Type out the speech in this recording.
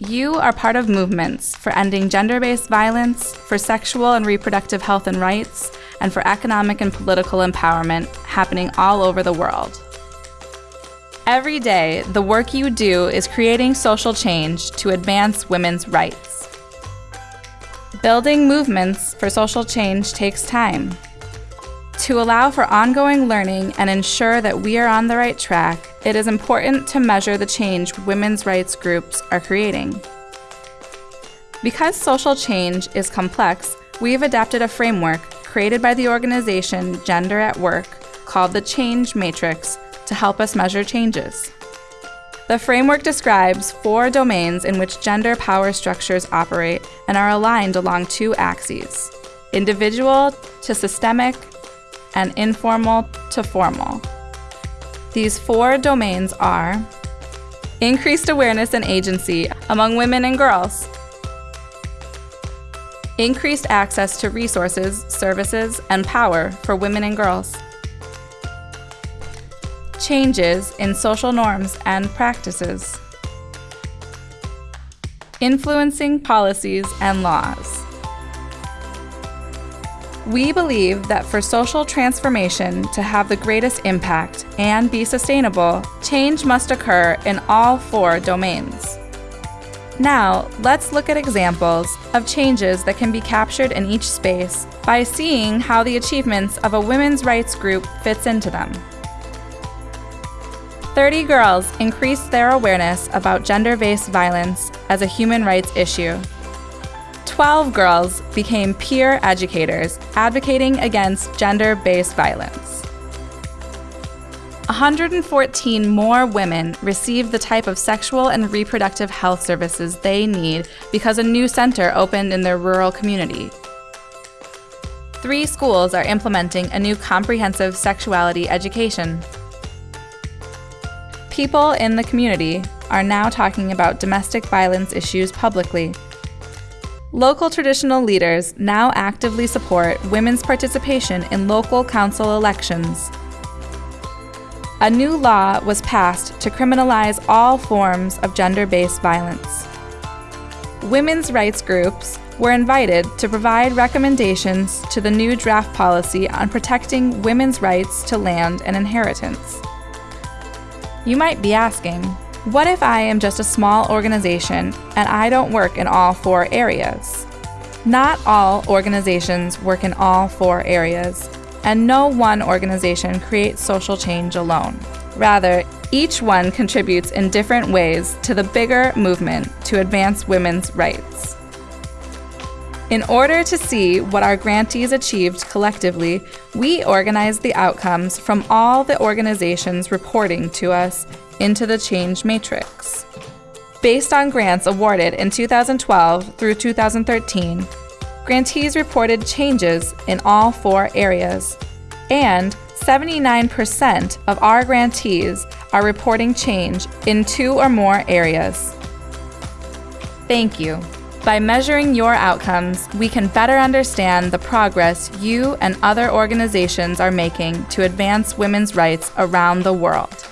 You are part of movements for ending gender based violence, for sexual and reproductive health and rights, and for economic and political empowerment happening all over the world. Every day, the work you do is creating social change to advance women's rights. Building movements for social change takes time. To allow for ongoing learning and ensure that we are on the right track, it is important to measure the change women's rights groups are creating. Because social change is complex, we have adapted a framework created by the organization Gender at Work called the Change Matrix to help us measure changes. The framework describes four domains in which gender power structures operate and are aligned along two axes individual to systemic, and informal to formal. These four domains are increased awareness and agency among women and girls, increased access to resources, services, and power for women and girls changes in social norms and practices, influencing policies and laws. We believe that for social transformation to have the greatest impact and be sustainable, change must occur in all four domains. Now, let's look at examples of changes that can be captured in each space by seeing how the achievements of a women's rights group fits into them. 30 girls increased their awareness about gender-based violence as a human rights issue. 12 girls became peer educators advocating against gender-based violence. 114 more women received the type of sexual and reproductive health services they need because a new center opened in their rural community. Three schools are implementing a new comprehensive sexuality education People in the community are now talking about domestic violence issues publicly. Local traditional leaders now actively support women's participation in local council elections. A new law was passed to criminalize all forms of gender-based violence. Women's rights groups were invited to provide recommendations to the new draft policy on protecting women's rights to land and inheritance. You might be asking, what if I am just a small organization and I don't work in all four areas? Not all organizations work in all four areas, and no one organization creates social change alone. Rather, each one contributes in different ways to the bigger movement to advance women's rights. In order to see what our grantees achieved collectively, we organized the outcomes from all the organizations reporting to us into the Change Matrix. Based on grants awarded in 2012 through 2013, grantees reported changes in all four areas, and 79% of our grantees are reporting change in two or more areas. Thank you. By measuring your outcomes, we can better understand the progress you and other organizations are making to advance women's rights around the world.